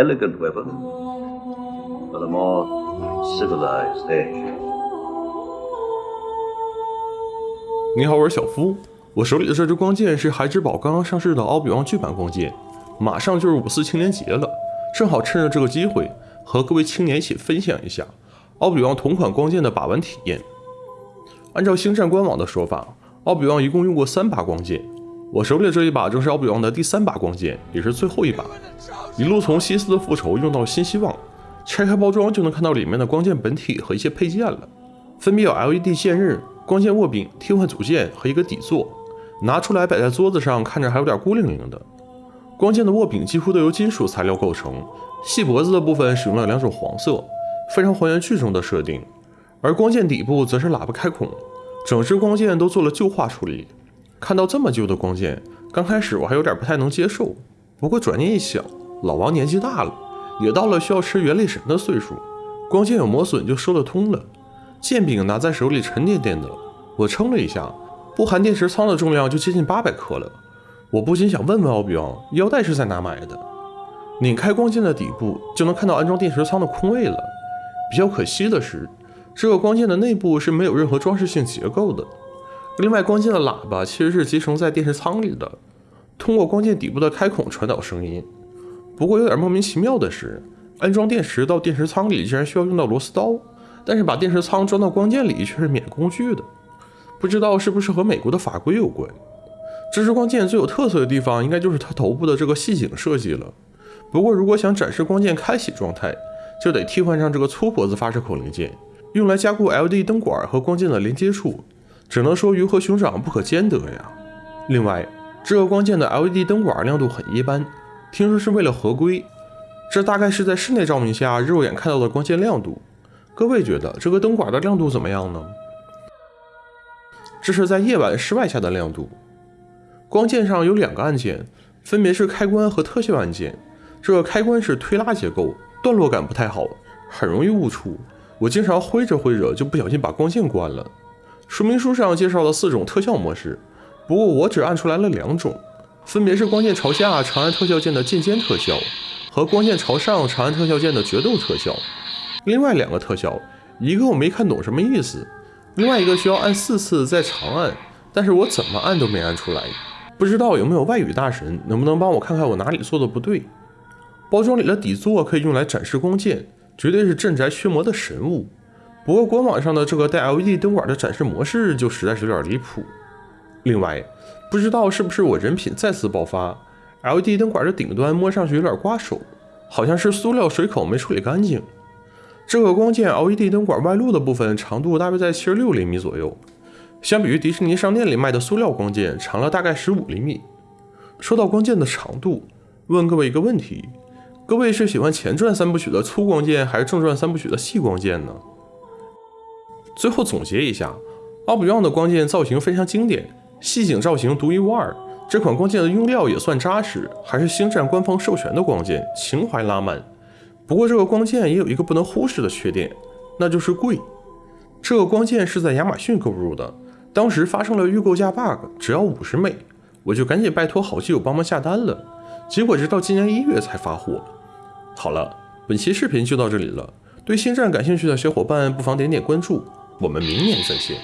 elegant weapon for the more civilized age. 你好，我是小夫。我手里的这支光剑是孩之宝刚刚上市的奥比旺巨版光剑，马上就是五四青年节了，正好趁着这个机会和各位青年一起分享一下奥比旺同款光剑的把玩体验。按照星战官网的说法，奥比旺一共用过三把光剑，我手里的这一把正是奥比旺的第三把光剑，也是最后一把。一路从西斯的复仇用到新希望，拆开包装就能看到里面的光剑本体和一些配件了，分别有 LED 剑刃、光剑握柄、替换组件和一个底座。拿出来摆在桌子上，看着还有点孤零零的。光剑的握柄几乎都由金属材料构成，细脖子的部分使用了两种黄色，非常还原剧中的设定。而光剑底部则是喇叭开孔，整只光剑都做了旧化处理。看到这么旧的光剑，刚开始我还有点不太能接受，不过转念一想，老王年纪大了，也到了需要吃元力神的岁数，光剑有磨损就说得通了。剑柄拿在手里沉甸甸的，我称了一下。不含电池仓的重量就接近八百克了，我不禁想问问奥比旺，腰带是在哪买的？拧开光剑的底部就能看到安装电池仓的空位了。比较可惜的是，这个光剑的内部是没有任何装饰性结构的。另外，光剑的喇叭其实是集成在电池仓里的，通过光剑底部的开孔传导声音。不过有点莫名其妙的是，安装电池到电池仓里竟然需要用到螺丝刀，但是把电池仓装到光剑里却是免工具的。不知道是不是和美国的法规有关？这支光剑最有特色的地方，应该就是它头部的这个细颈设计了。不过，如果想展示光剑开启状态，就得替换上这个粗脖子发射口零件，用来加固 LED 灯管和光剑的连接处。只能说鱼和熊掌不可兼得呀。另外，这个光剑的 LED 灯管亮度很一般，听说是为了合规。这大概是在室内照明下肉眼看到的光线亮度。各位觉得这个灯管的亮度怎么样呢？这是在夜晚室外下的亮度。光剑上有两个按键，分别是开关和特效按键。这个开关是推拉结构，段落感不太好，很容易误触。我经常挥着挥着就不小心把光线关了。说明书上介绍了四种特效模式，不过我只按出来了两种，分别是光剑朝下长按特效键的剑尖特效，和光剑朝上长按特效键的决斗特效。另外两个特效，一个我没看懂什么意思。另外一个需要按四次再长按，但是我怎么按都没按出来，不知道有没有外语大神能不能帮我看看我哪里做的不对？包装里的底座可以用来展示光剑，绝对是镇宅驱魔的神物。不过官网上的这个带 LED 灯管的展示模式就实在是有点离谱。另外，不知道是不是我人品再次爆发，LED 灯管的顶端摸上去有点刮手，好像是塑料水口没处理干净。这个光剑 LED 灯管外露的部分长度大约在七十六厘米左右，相比于迪士尼商店里卖的塑料光剑长了大概十五厘米。说到光剑的长度，问各位一个问题：各位是喜欢前传三部曲的粗光剑，还是正传三部曲的细光剑呢？最后总结一下，奥比旺的光剑造型非常经典，细颈造型独一无二。这款光剑的用料也算扎实，还是星战官方授权的光剑，情怀拉满。不过这个光剑也有一个不能忽视的缺点，那就是贵。这个光剑是在亚马逊购入的，当时发生了预购价 bug，只要五十美，我就赶紧拜托好基友帮忙下单了。结果直到今年一月才发货。好了，本期视频就到这里了。对星战感兴趣的小伙伴不妨点点关注，我们明年再见。